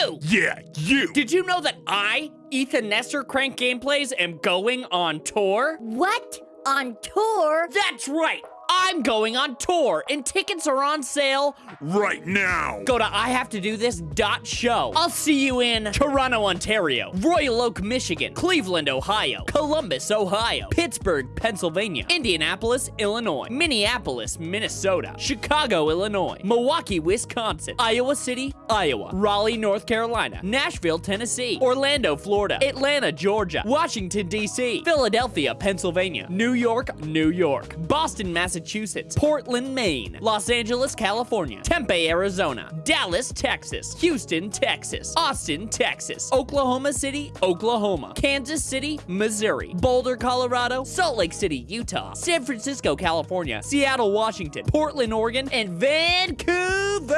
you! Yeah, you. Did you know that I, Ethan Nestor Crank Gameplays, am going on tour? What? On tour? That's right! I'm going on tour, and tickets are on sale right now. Go to IHaveToDoThis.show. I'll see you in Toronto, Ontario, Royal Oak, Michigan, Cleveland, Ohio, Columbus, Ohio, Pittsburgh, Pennsylvania, Indianapolis, Illinois, Minneapolis, Minnesota, Chicago, Illinois, Milwaukee, Wisconsin, Iowa City, Iowa, Raleigh, North Carolina, Nashville, Tennessee, Orlando, Florida, Atlanta, Georgia, Washington, D.C., Philadelphia, Pennsylvania, New York, New York, Boston, Massachusetts, Massachusetts, Portland, Maine, Los Angeles, California, Tempe, Arizona, Dallas, Texas, Houston, Texas, Austin, Texas, Oklahoma City, Oklahoma, Kansas City, Missouri, Boulder, Colorado, Salt Lake City, Utah, San Francisco, California, Seattle, Washington, Portland, Oregon, and Vancouver!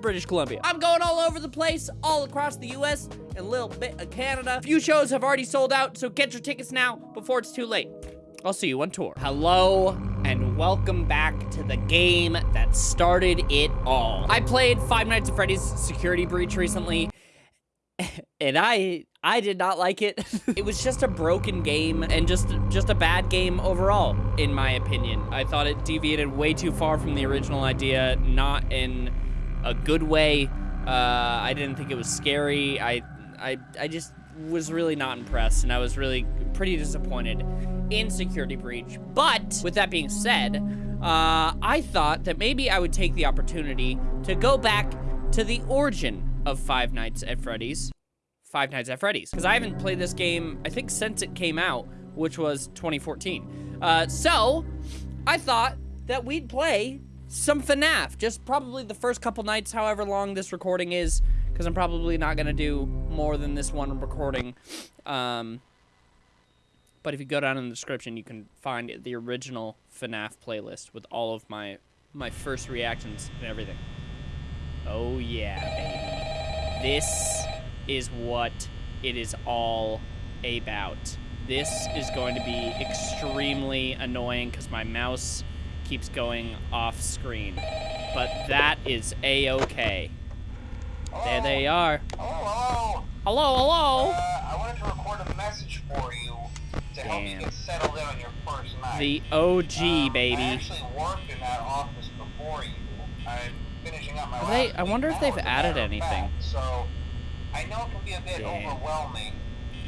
British Columbia. I'm going all over the place, all across the US, and a little bit of Canada. A few shows have already sold out, so get your tickets now before it's too late. I'll see you on tour. Hello, and welcome back to the game that started it all. I played Five Nights at Freddy's Security Breach recently, and I I did not like it. it was just a broken game and just just a bad game overall, in my opinion. I thought it deviated way too far from the original idea, not in a good way. Uh, I didn't think it was scary. I I I just was really not impressed, and I was really pretty disappointed in Security Breach. But, with that being said, uh, I thought that maybe I would take the opportunity to go back to the origin of Five Nights at Freddy's. Five Nights at Freddy's. Because I haven't played this game, I think, since it came out, which was 2014. Uh, so, I thought that we'd play some FNAF. Just probably the first couple nights, however long this recording is, because I'm probably not going to do more than this one recording. Um, but if you go down in the description, you can find the original FNAF playlist with all of my my first reactions and everything. Oh yeah, baby. This is what it is all about. This is going to be extremely annoying because my mouse keeps going off screen. But that is a-okay. There they are. Hello, hello. Hello, hello. Uh, I wanted to record a message for you to help you get settled in on your first night. The OG, Um, baby. I actually worked in that office before you. I'm finishing up my Have they- I wonder if they've added anything. fact. So, I know it can be a bit Damn. overwhelming,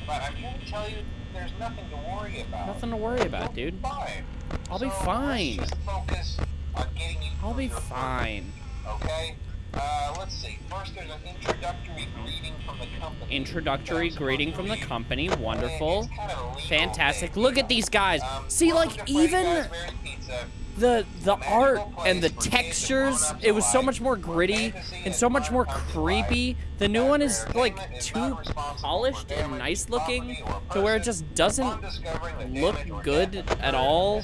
but I'm here to tell you there's nothing to worry about. Nothing to worry about, You'll dude. be. I'll be fine. Let's just focus on getting you I'll be fine. Okay? Uh, let's see. First, there's an introductory greeting from the company. Introductory greeting from the company. Wonderful. kind of Fantastic. thing, Look at these guys. Um, See, like, even. The the art and the textures, it was so much more gritty and so much more creepy. The new one is like too polished and nice looking to where it just doesn't look good at all.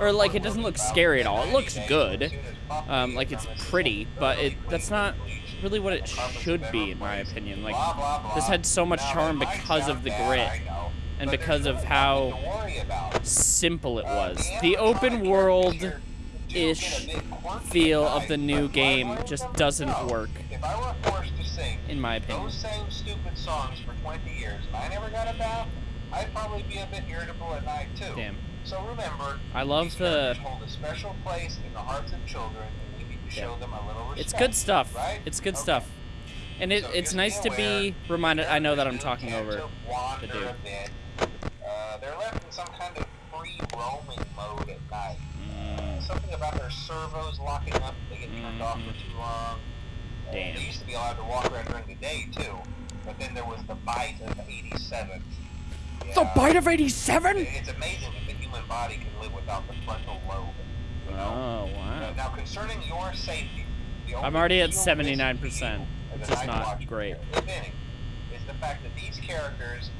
Or like it doesn't look scary at all. It looks good. Um, like it's pretty, but it that's not really what it should be in my opinion. Like this had so much charm because of the grit and because of how nothing to worry about. simple it was. the open world characters do ish get a bit quirky feel of the new game just doesn't work. If I were forced to sing in my opinion. those same stupid songs for 20 years and I never got a bath, I'd probably be a bit irritable at night too. Damn. So remember, I love the hold a special place in the hearts of children, and we need to show Yeah. them a little respect. It's good stuff. Right? It's good Okay. stuff. And it, So it's nice to be reminded. I know that I'm talking over the dude. They're left in some kind of free roaming mode at night. Mm, Something about their servos locking up, they get turned off for too long. Uh, Damn. They used to be allowed to walk around during the day too, but then there was the bite of 87. The Yeah. bite of 87? It's amazing that the human body can live without the frontal lobe. You know? Oh, wow. Now, concerning your safety, the I'm already at 79%, to you as which a is night not great. Is the fact that these characters,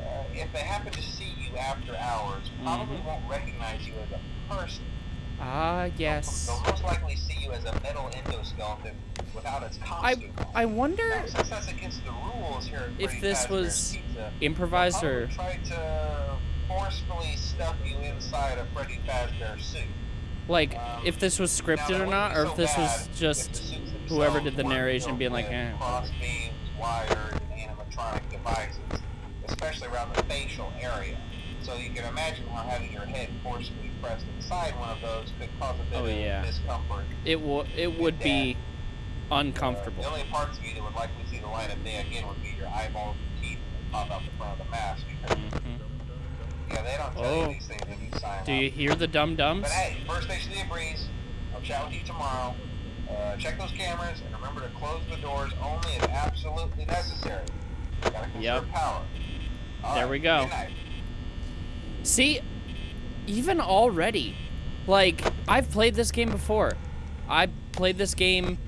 uh, if they happen to see you after hours, probably Mhm. won't recognize you as a person. Ah, They'll- yes. They'll most likely see you as a metal endoskeleton without its I costume. I wonder Now, since that's against the rules here if this was Pizza, improvised or to forcefully stuff you inside a Freddy Fazbear suit. like Um, if this was scripted or not, or so if this was just whoever did the narration being like, eh. cross beams, wired, and animatronic devices, especially around the facial area. So you can imagine how having your head forcibly pressed inside one of those could cause a bit Oh, of yeah. discomfort. it would it would be Uh, uncomfortable. the only parts of you that would likely see the light of day again would be your eyeballs and teeth that pop out the front of the mask because Mhm. yeah, they don't tell Oh. you these things when you sign Do up. you hear the dum dums? But hey, first station of the breeze. I'll chat with you tomorrow. Uh, check those cameras and remember to close the doors only if absolutely necessary. Gotta conserve Yep. power. All There right, we go. See, even already, like, I've played this game before. I played this game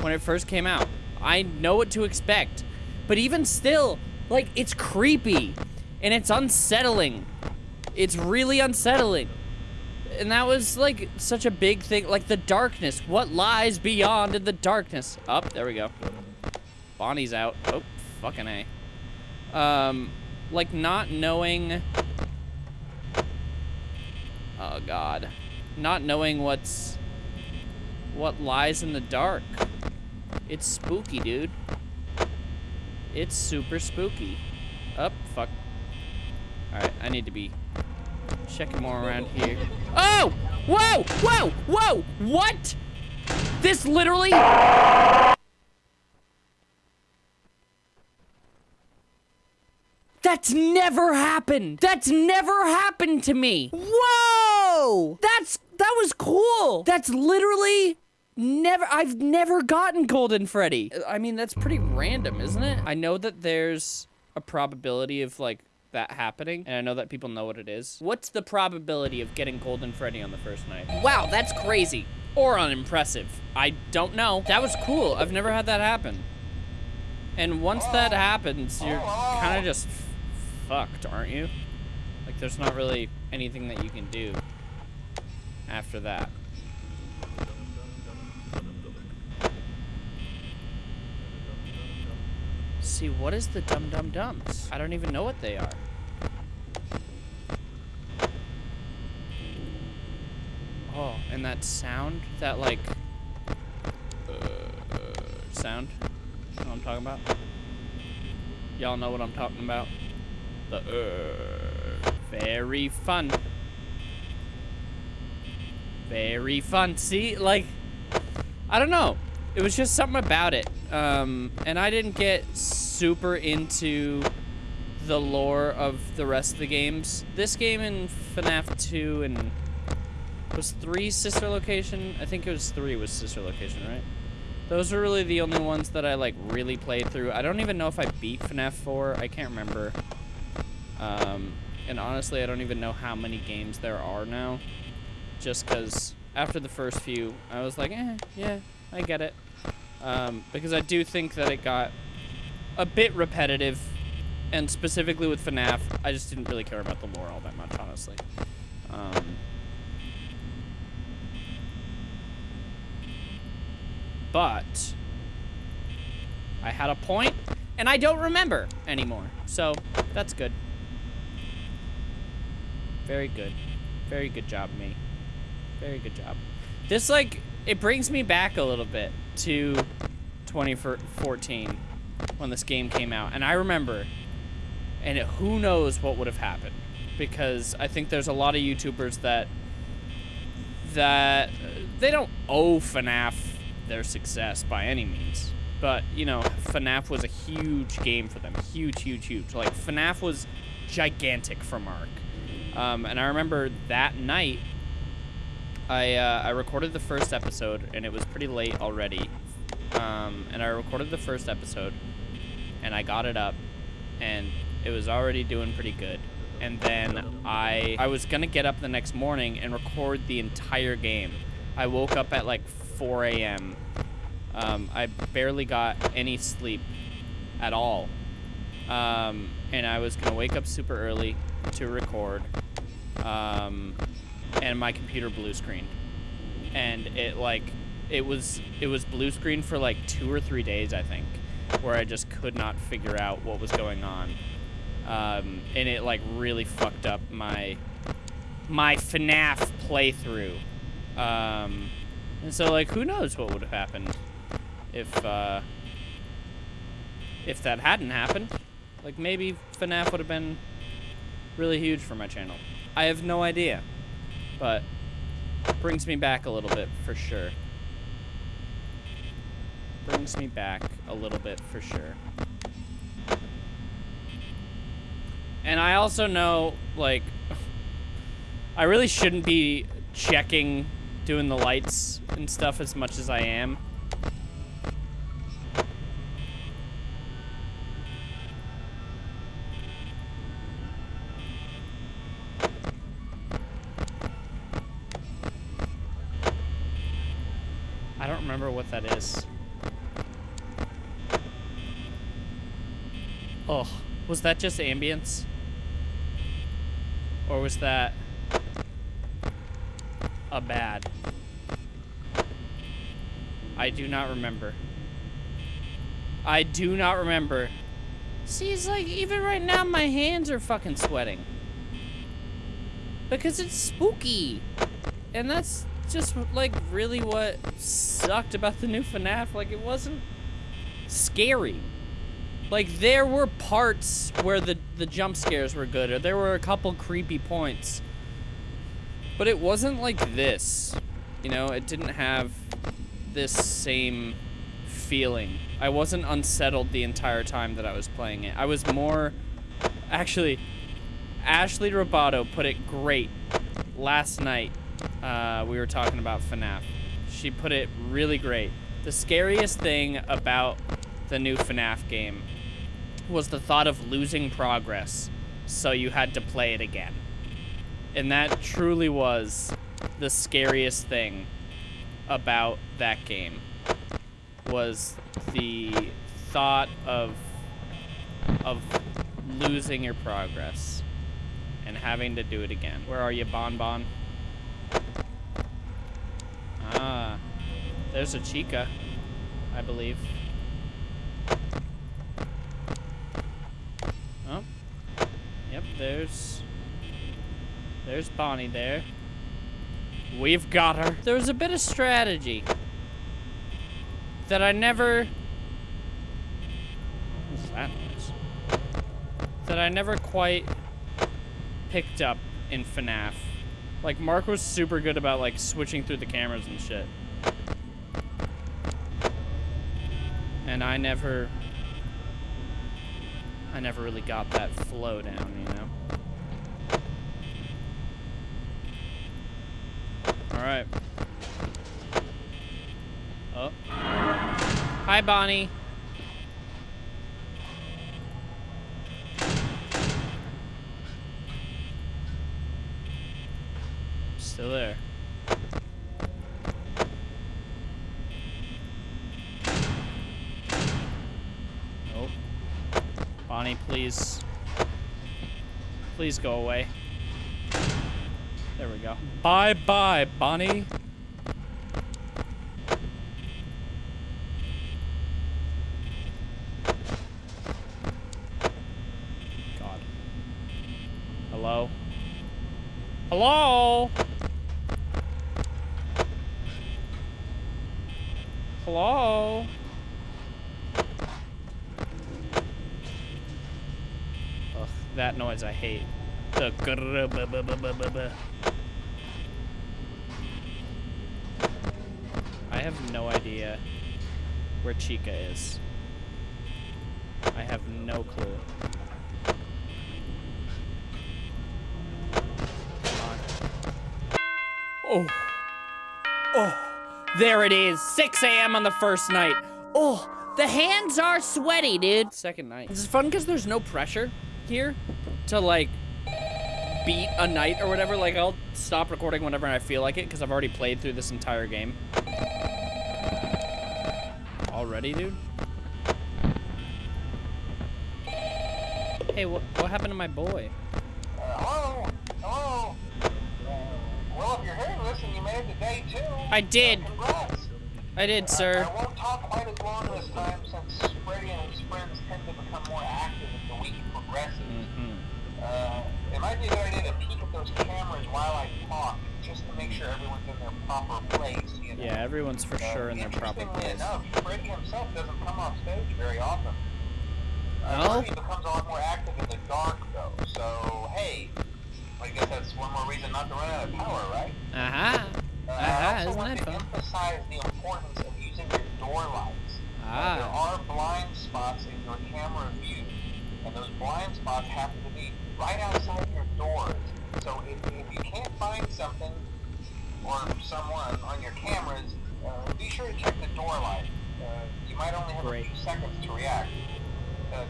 when it first came out. I know what to expect. But even still, like, it's creepy. And it's unsettling. It's really unsettling. And that was, like, such a big thing. Like, the darkness. What lies beyond in the darkness? Up, there we go. Bonnie's out. Oh, fucking A. Um, like, not knowing... Oh god. Not knowing what's what lies in the dark. It's spooky, dude. It's super spooky. Up, fuck. Alright, I need to be checking more around here. Oh! Whoa! Whoa! Whoa! What? This literally That's never happened. That's never happened to me. Whoa! That's that was cool. That's literally never I've never gotten Golden Freddy. I mean, that's pretty random, isn't it? I know that there's a probability of like that happening, and I know that people know what it is. What's the probability of getting Golden Freddy on the first night? Wow, that's crazy. Or unimpressive. I don't know. That was cool. I've never had that happen. And once that happens, you're kind of just fucked, aren't you? Like, there's not really anything that you can do after that. See, what is the Dum Dum Dums? I don't even know what they are. Oh, and that sound, that like, uh, sound, you know what I'm talking about? Y'all know what I'm talking about? The, uh, very fun. Very fun. See, like, I don't know. It was just something about it. Um, and I didn't get super into the lore of the rest of the games. This game and FNAF 2 and was 3 sister location? I think it was 3 was sister location, right? Those are really the only ones that I like really played through. I don't even know if I beat FNAF 4. I can't remember. Um, and honestly, I don't even know how many games there are now. Just because after the first few, I was like, eh, yeah, I get it. Um, because I do think that it got a bit repetitive. And specifically with FNAF, I just didn't really care about the lore all that much, honestly. Um, but I had a point, and I don't remember anymore. So that's good. Very good. Very good job, me. Very good job. This, like, it brings me back a little bit to 2014 when this game came out. And I remember, and who knows what would have happened. Because I think there's a lot of YouTubers that, that, they don't owe FNAF their success by any means. But, you know, FNAF was a huge game for them. Huge, huge, huge. Like, FNAF was gigantic for Mark. Um, and I remember that night, I, uh, I recorded the first episode, and it was pretty late already. Um, and I recorded the first episode, and I got it up, and it was already doing pretty good. And then I, I was gonna get up the next morning and record the entire game. I woke up at like 4 a.m. Um, I barely got any sleep at all. Um, and I was gonna wake up super early to record. Um, and my computer blue screened. And it like it was it was blue screen for like two or three days, I think, where I just could not figure out what was going on. Um, and it like really fucked up my my FNAF playthrough. Um, and so like, who knows what would have happened if uh, if that hadn't happened? Like maybe FNAF would have been really huge for my channel. I have no idea, but brings me back a little bit for sure. Brings me back a little bit for sure. And I also know, like, I really shouldn't be checking, doing the lights and stuff as much as I am. Was that just ambience? Or was that a bad? I do not remember. I do not remember. See, it's like, even right now, my hands are fucking sweating. Because it's spooky. And that's just, like, really what sucked about the new FNAF. Like, it wasn't scary. Like, there were parts where the, the jump scares were good, or there were a couple creepy points. But it wasn't like this. You know, it didn't have this same feeling. I wasn't unsettled the entire time that I was playing it. I was more... Actually, Ashley Roboto put it great last night. Uh, we were talking about FNAF. She put it really great. The scariest thing about the new FNAF game was the thought of losing progress, so you had to play it again. And that truly was the scariest thing about that game was the thought of of losing your progress and having to do it again. Where are you, Bon Bon? Ah, there's a Chica, I believe. Oh, yep, there's, there's Bonnie there. We've got her. There was a bit of strategy that I never, what's that noise? That I never quite picked up in FNAF. Like, Mark was super good about, like, switching through the cameras and shit. And I never... I never really got that flow down, you know? Alright. Oh. Hi, Bonnie. Still there. Nope. Bonnie, please. Please go away. Bye-bye, Bonnie. God. Hello? Hello? Hello? Ugh, that noise I hate. Have no idea where Chica is. I have no clue. Come on. Oh. Oh. There it is. 6 a.m. on the first night. Oh, the hands are sweaty, dude. Second night. This is fun because there's no pressure here to like beat a night or whatever. Like I'll stop recording whenever I feel like it because I've already played through this entire game. Already, dude? Hey, what, what happened to my boy? Uh, hello? Hello? Uh, well, if you're this and you made it to day two, I did. congrats. I did, sir. I won't talk quite as long this time since Freddy and his friends tend to become more active as the week progresses. Mhm. Uh, it might be a good idea to peek at those cameras while I talk, just to make sure everyone's in their proper place. You know? Yeah, everyone's for Uh, sure in their proper interestingly place. enough, Freddy himself doesn't come off stage very often. Uh, No? Becomes a lot more active in the dark, though. So, hey, I guess that's one more reason not to run out of power, right? Uh-huh. Uh, Uh-huh, I also isn't want to fun? emphasize the importance of using your door lights. Uh, there Ah. are blind spots in your camera view, and those blind spots happen to be right outside or someone on your cameras, uh, be sure to check the door light. Uh, you might only have Great. a few seconds to react. Uh,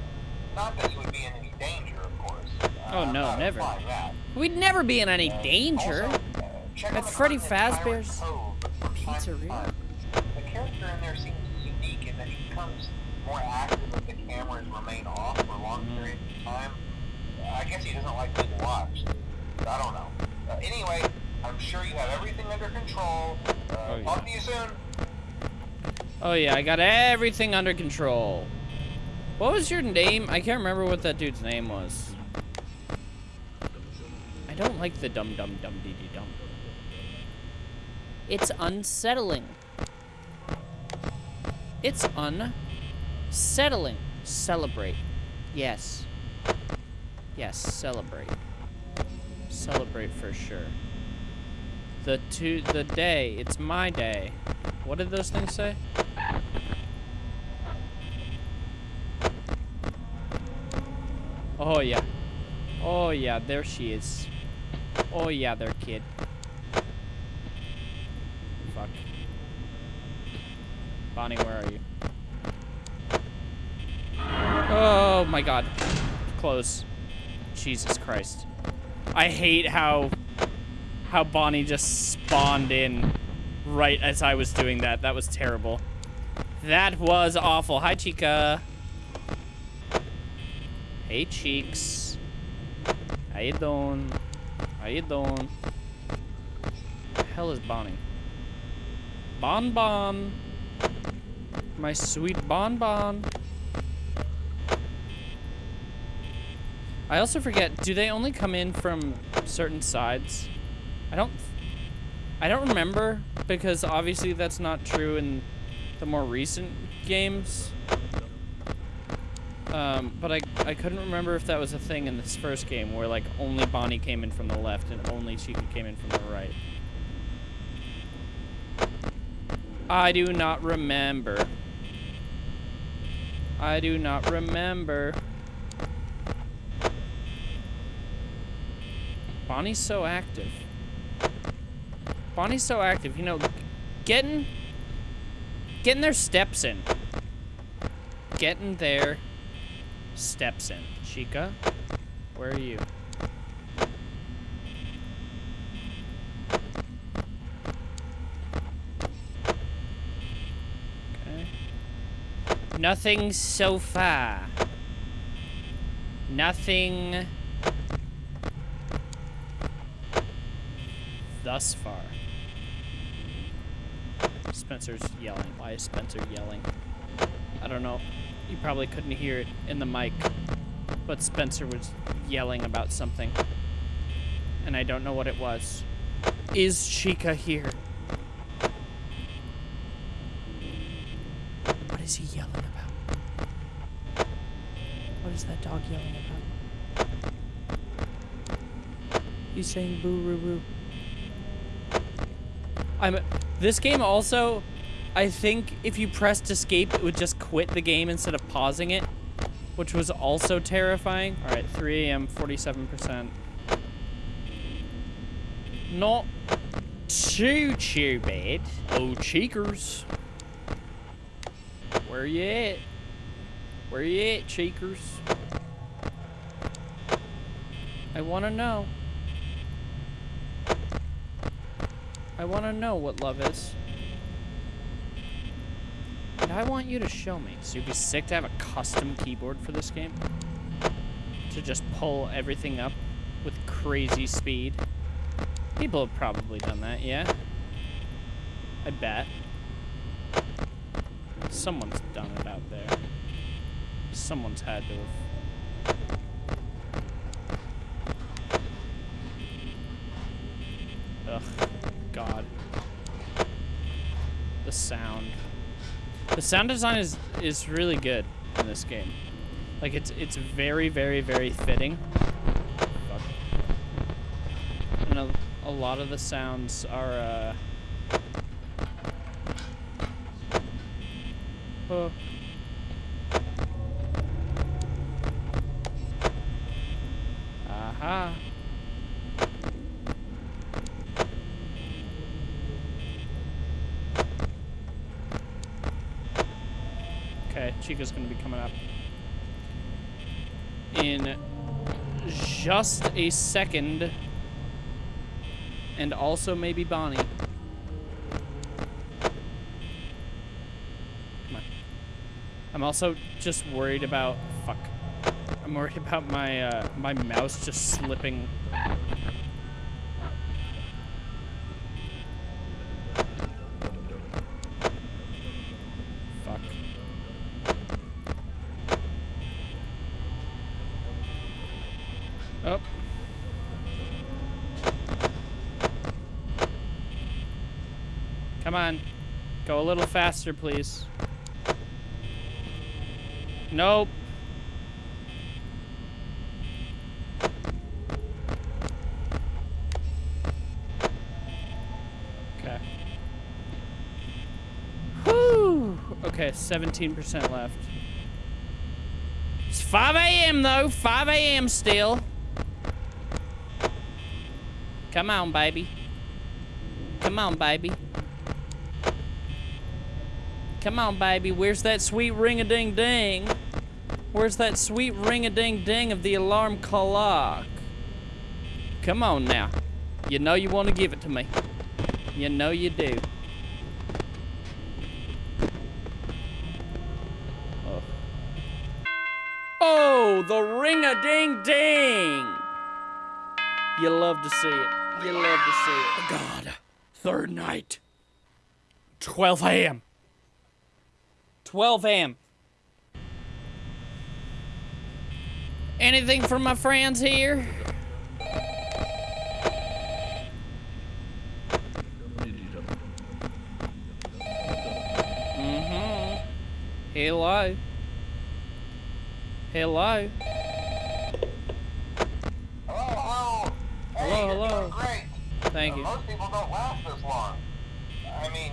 not that you would be in any danger, of course. Uh, Oh, no, never. We'd never be in any Uh, danger. also, uh, check At Freddy Fazbear's Pirate Cove from time to Pizzeria. The character in there seems unique in that he becomes more active if the cameras remain off for long Mhm. periods of time. Uh, I guess he doesn't like being watched. I don't know. Uh, anyway, I'm sure you have everything under control. Uh, Oh, yeah. Talk to you soon. Oh yeah, I got everything under control. What was your name? I can't remember what that dude's name was. I don't like the dum dum dum dee dee dum. It's unsettling. It's unsettling. Celebrate. Yes. Yes, celebrate. Celebrate for sure. The to the day. It's my day. What did those things say? Oh yeah. Oh yeah, there she is. Oh yeah, there kid. Fuck. Bonnie, where are you? Oh my god. Close. Jesus Christ. I hate how how Bonnie just spawned in right as I was doing that. That was terrible. That was awful. Hi, Chica. Hey, Cheeks. How you doing? How you doing? The hell is Bonnie? Bon Bon. My sweet Bon Bon. I also forget, do they only come in from certain sides? I don't I don't remember because obviously that's not true in the more recent games. Um, but I, I couldn't remember if that was a thing in this first game where like only Bonnie came in from the left and only Chica came in from the right. I do not remember. I do not remember. Bonnie's so active. Bonnie's so active, you know, getting getting their steps in. Getting their steps in. Chica, where are you? Okay. Nothing so far. Nothing thus far. Spencer's yelling. Why is Spencer yelling? I don't know. You probably couldn't hear it in the mic, but Spencer was yelling about something. And I don't know what it was. Is Chica here? What is he yelling about? What is that dog yelling about? He's saying boo roo roo. I'm this game also I think if you pressed escape it would just quit the game instead of pausing it, which was also terrifying. All right, 3 a.m. 47%. Not too too bad. Oh cheekers. Where you at? Where you at, cheekers? I want to know. I want to know what love is. And I want you to show me. So you'd be sick to have a custom keyboard for this game? To just pull everything up with crazy speed? People have probably done that, yeah? I bet. Someone's done it out there. Someone's had to have. Sound design is is really good in this game. Like it's it's very very very fitting. And a, a lot of the sounds are uh Oh. Aha. Chica's gonna be coming up in just a second. And also maybe Bonnie. Come on. I'm also just worried about fuck. I'm worried about my uh, my mouse just slipping. Little faster, please. Nope. Okay. Okay, 17% left. It's 5 a.m. though. 5 a.m. still. Come on, baby. Come on, baby. Come on, baby. Where's that sweet ring-a-ding-ding? Where's that sweet ring-a-ding-ding of the alarm clock? Come on now. You know you want to give it to me. You know you do. Oh. Oh, the ring-a-ding-ding! You love to see it. You love to see it. God. Third night. 12 a.m. 12 a.m. Anything from my friends here? Mm-hmm. Hello. Hello. Hello, hello. Hey, Hello, hello. Thank Uh, you. Most people don't last this long. I mean,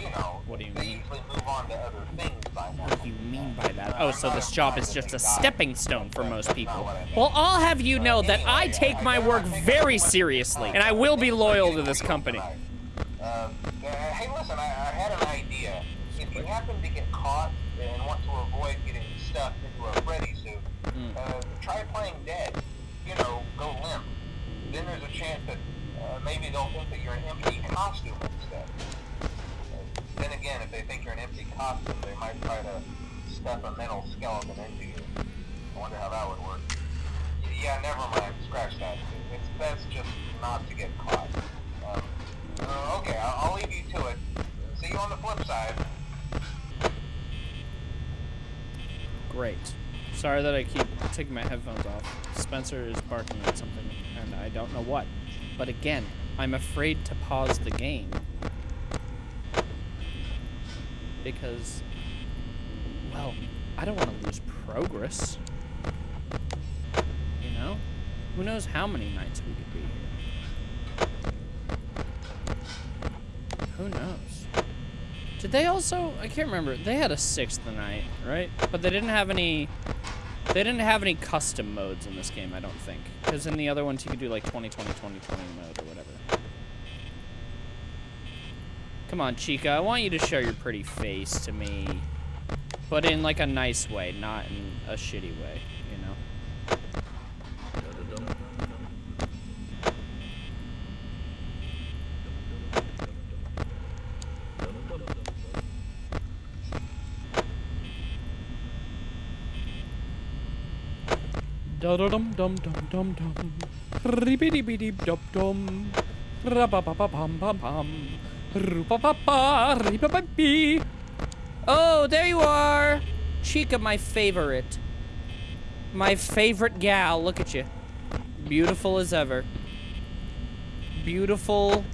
you know, What do you mean? usually move on to other things by now. What do you mean by that? Oh, so this job is just a stepping stone for most people. Well, I'll have you know that I take my work very seriously, and I will be loyal to this company. Uh, uh, hey, listen, I, I had an idea. If you happen to get caught and want to avoid getting stuffed into a Freddy suit, Hmm. uh, try playing dead. You know, go limp. Then there's a chance that uh, maybe they'll think that you're an empty costume then again, if they think you're an empty costume, they might try to stuff a mental skeleton into you. I wonder how that would work. Yeah, never mind. Scratch that. It's best just not to get caught. Um, uh, okay, I'll, I'll leave you to it. See you on the flip side. Great. Sorry that I keep taking my headphones off. Spencer is barking at something, and I don't know what. But again, I'm afraid to pause the game. Because, well, I don't want to lose progress. You know? Who knows how many nights we could be here. Who knows? Did they also? I can't remember. They had a sixth night, right? But they didn't have any. They didn't have any custom modes in this game, I don't think. Because in the other ones, you could do like 20, 20, 20, 20 mode or whatever. Come on, Chica. I want you to show your pretty face to me. But in like a nice way, not in a shitty way, you know? Da da dum dum dum dum dum. Ribbidi bidi dum dum. Rabababam pam pam. Rupapapa ribababi. Oh, there you are. Chica, my favorite. My favorite gal. Look at you. Beautiful as ever. Beautiful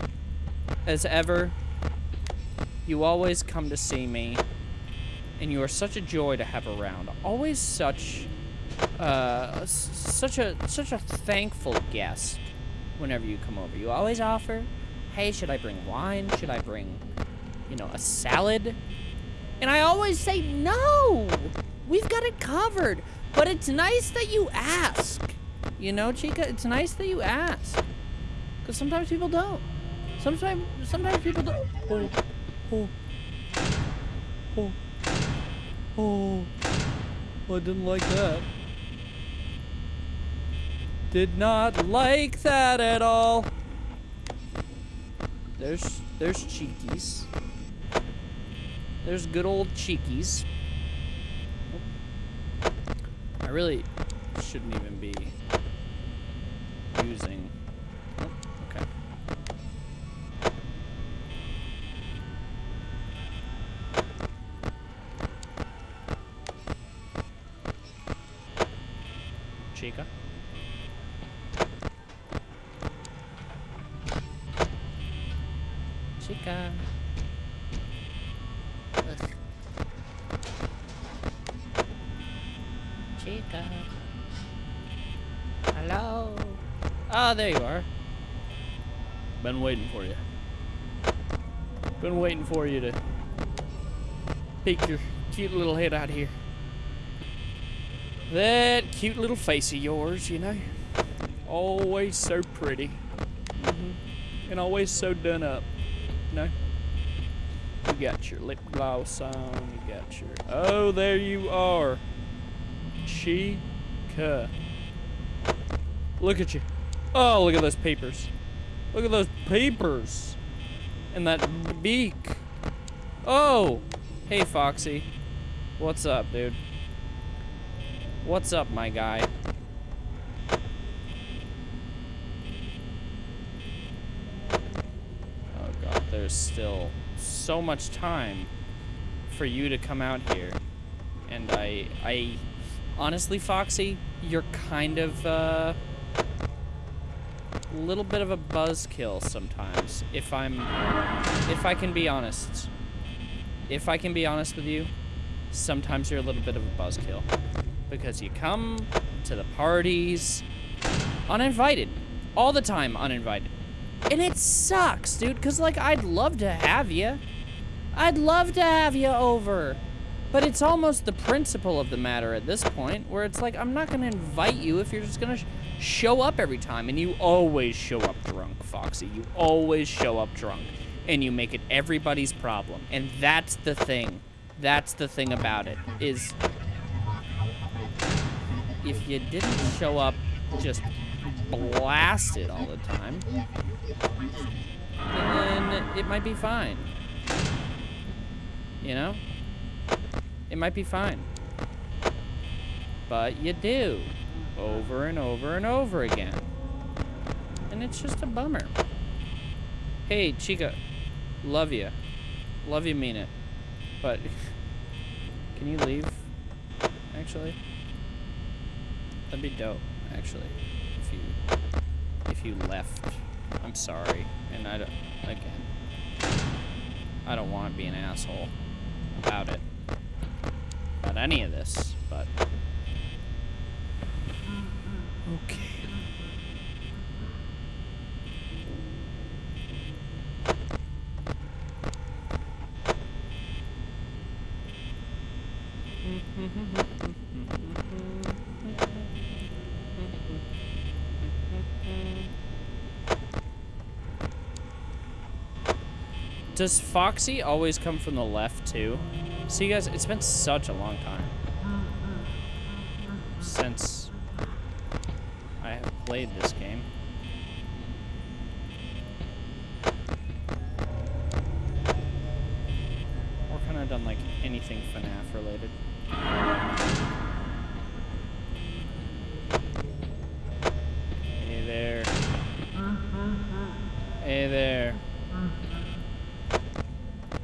as ever. You always come to see me. and you are such a joy to have around. Always such, uh, such a such a thankful guest whenever you come over. You always offer, "Hey, should I bring wine? Should I bring, you know, a salad?" And I always say, "No, we've got it covered." But it's nice that you ask. You know, Chica, it's nice that you ask. Because sometimes people don't. Sometimes, sometimes people don't. Oh, oh, oh, oh. I didn't like that. Did not like that at all. There's, there's Cheekies. There's good old Cheekies. I really shouldn't even be using. Ah, there you are. Been waiting for you. Been waiting for you to peek your cute little head out here. That cute little face of yours, you know. Always so pretty. Mm -hmm. And always so done up. You know? You got your lip gloss on. You got your. Oh, there you are. Chica. Look at you. Oh, look at those papers. Look at those papers. And that beak. Oh. Hey, Foxy. What's up, dude? What's up, my guy? Oh, God. There's still so much time for you to come out here. And I... I... Honestly, Foxy, you're kind of, uh... Little bit of a buzzkill sometimes, if I'm... If I can be honest. If I can be honest with you, sometimes you're a little bit of a buzzkill. Because you come to the parties uninvited. All the time uninvited. And it sucks, dude, because, like, I'd love to have you. I'd love to have you over. But it's almost the principle of the matter at this point, where it's like, I'm not going to invite you if you're just going to show up every time. And you always show up drunk, Foxy. You always show up drunk. And you make it everybody's problem. And that's the thing. That's the thing about it, is if you didn't show up just blasted all the time, then it might be fine. You know? It might be fine. But you do. Over and over and over again. And it's just a bummer. Hey, Chica. Love you. Love you, mean it. But, can you leave? Actually? That'd be dope, actually. If you, if you left. I'm sorry. And I don't, again, I don't want to be an asshole about it. About any of this, but. Okay. Does Foxy always come from the left too? See guys, it's been such a long time since played this game. Or kind of done like anything FNAF related. Hey there. Hey there.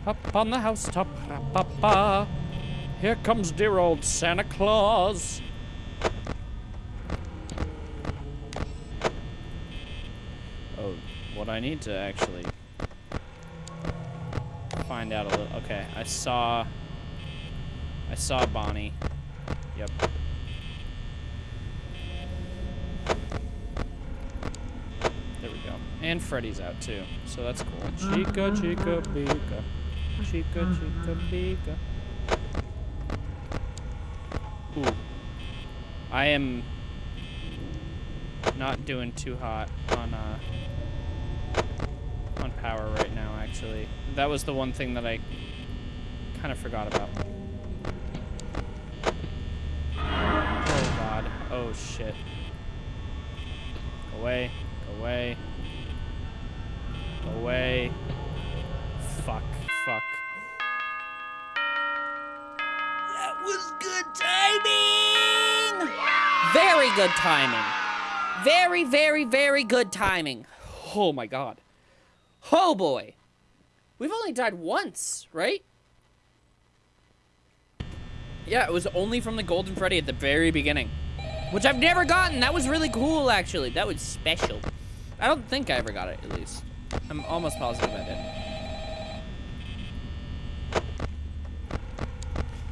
Up on the housetop, pa Here comes dear old Santa Claus. I need to actually find out a little. Okay, I saw. I saw Bonnie. Yep. There we go. And Freddy's out too, so that's cool. Chica, chica, bica. Chica, chica, bica. Ooh. I am not doing too hot on uh on power right now actually. That was the one thing that I kind of forgot about. Oh god. Oh shit. Go away. Go away. Go away. Fuck. Fuck. That was good timing! Very good timing. Very, very, very good timing. Oh my god. Oh boy. We've only died once, right? Yeah, it was only from the Golden Freddy at the very beginning. Which I've never gotten. That was really cool, actually. That was special. I don't think I ever got it, at least. I'm almost positive I did.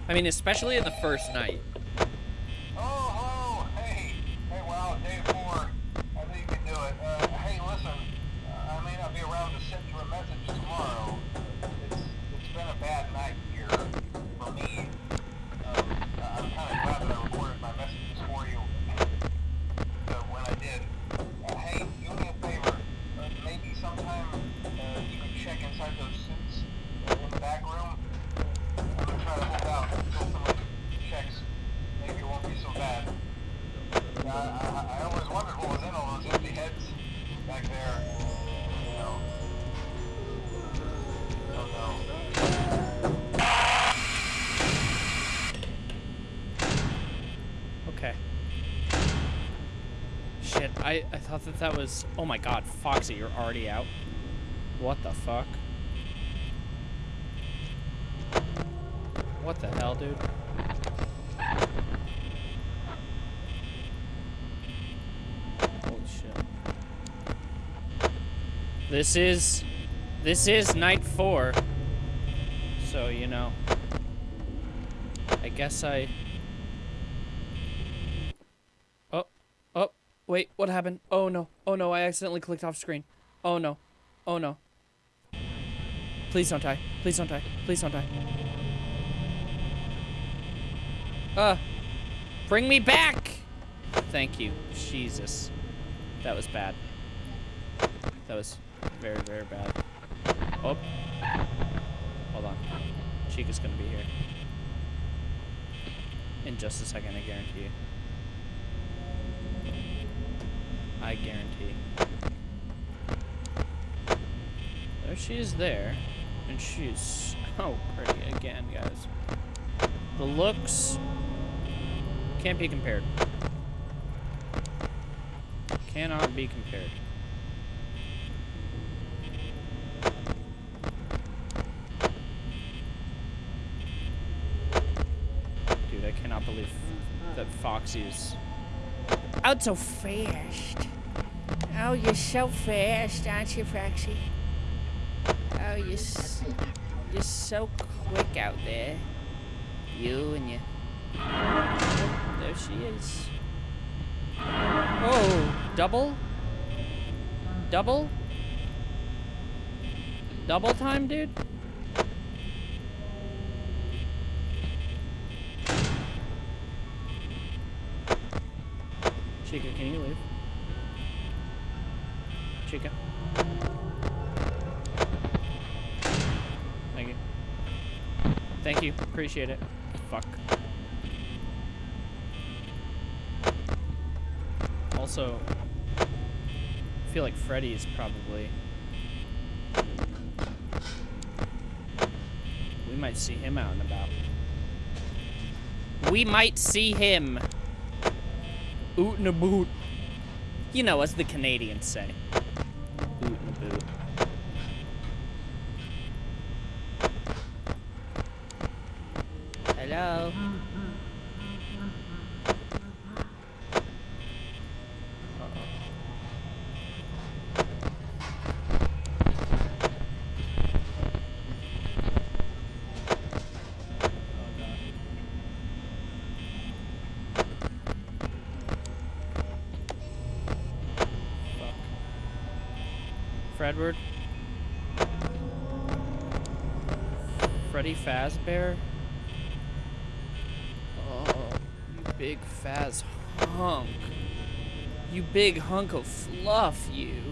I mean, especially in the first night. I, I thought that that was... Oh my god, Foxy, you're already out? What the fuck? What the hell, dude? Holy shit. This is... This is night four. So, you know. I guess I... Oh, oh, wait, what happened? Oh no, oh no, I accidentally clicked off screen. Oh no, oh no. Please don't die, please don't die, please don't die. Uh, bring me back! Thank you, Jesus. That was bad. That was very, very bad. Oh, hold on. Chica's gonna be here. In just a second, I guarantee you. I guarantee. There she is there. And she's is so pretty again, guys. The looks can't be compared. Cannot be compared. Dude, I cannot believe that Foxy's out so fast. Oh, you're so fast, aren't you, Foxy? Oh, you're, you're so quick out there. You and you. Oh, there she is. Oh, double? Double? Double time, dude? Chica, can you leave? Chica. Thank you. Thank you. Appreciate it. Fuck. Also, I feel like Freddy is probably. We might see him out and about. We might see him. Oot a boot. You know, as the Canadians say. Fredward. Freddy Fazbear. Oh, you big Faz hunk. You big hunk of fluff, you.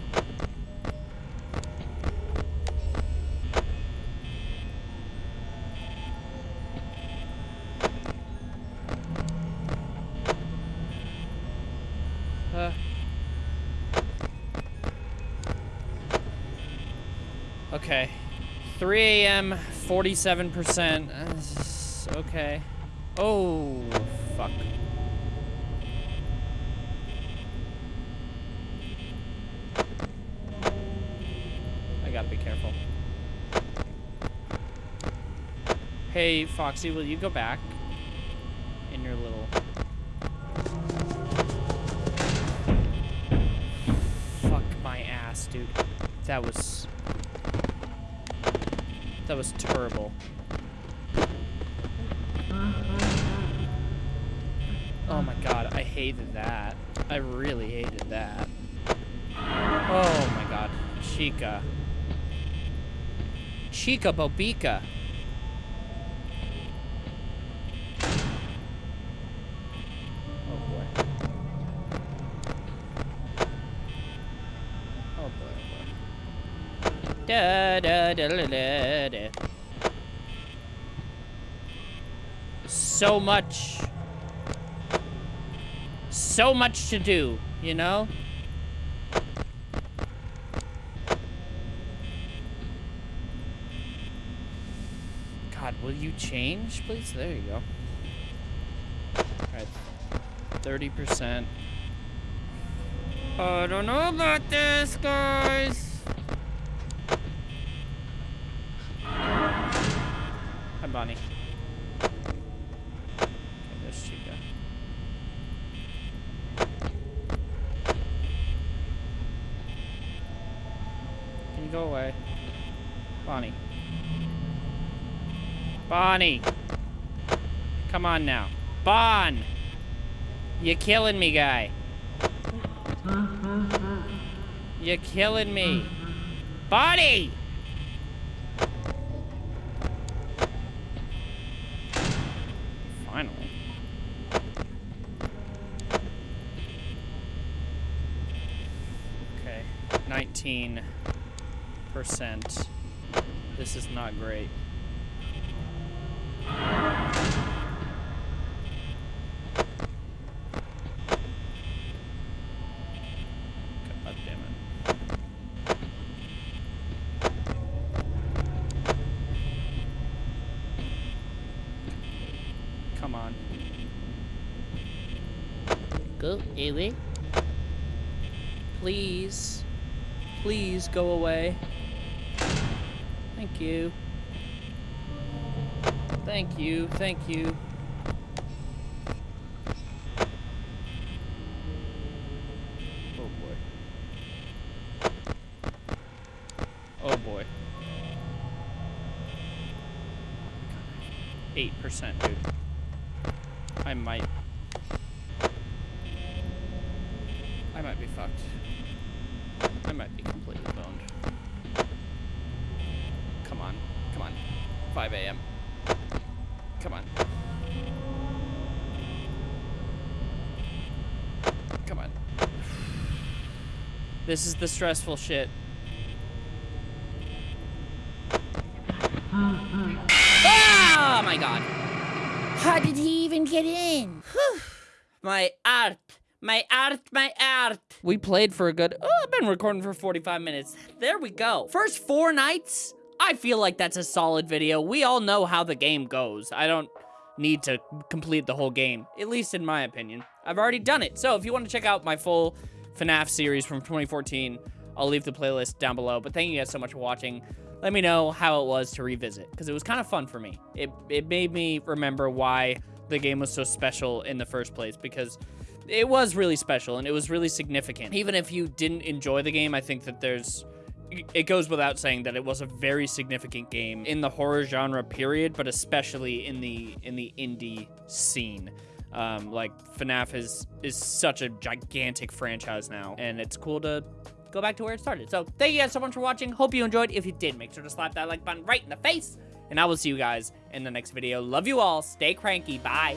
Uh. Okay. 3 a.m., 47%. Uh, okay. Oh, fuck. I gotta be careful. Hey, Foxy, will you go back? In your little... Fuck my ass, dude. That was... That was terrible. Oh my god, I hated that. I really hated that. Oh my god. Chica. Chica Bobica. Oh boy. Oh boy, oh. Da da da da da da. So much. So much to do, you know? God, will you change, please? There you go. Alright. 30%. I don't know about this, guys. Hi, Bonnie. Okay, there's Chica. Can you go away? Bonnie. Bonnie! Come on now. Bon! You're killing me, guy. You're killing me. Bonnie! Finally. Okay, 19%. This is not great. God damn it. Come on. Go away. Please. Please go away. Thank you. Thank you. Thank you. Oh boy. Oh boy. Eight percent, dude. I might. I might be fucked. I might be completely boned. Come on. Come on. 5 a.m. Come on. Come on. This is the stressful shit. Oh my god. How did he even get in? My art. My art, my art. We played for a good, oh, I've been recording for 45 minutes. There we go. First four nights, I feel like that's a solid video. We all know how the game goes. I don't need to complete the whole game, at least in my opinion. I've already done it. So if you want to check out my full FNAF series from 2014, I'll leave the playlist down below. But thank you guys so much for watching. Let me know how it was to revisit, because it was kind of fun for me. It, it made me remember why the game was so special in the first place, because it was really special and it was really significant. Even if you didn't enjoy the game, I think that there's it goes without saying that it was a very significant game in the horror genre period, but especially in the in the indie scene. Um, like FNAF is is such a gigantic franchise now, and it's cool to go back to where it started. So thank you guys so much for watching. Hope you enjoyed. If you did, make sure to slap that like button right in the face. And I will see you guys in the next video. Love you all. Stay cranky. Bye.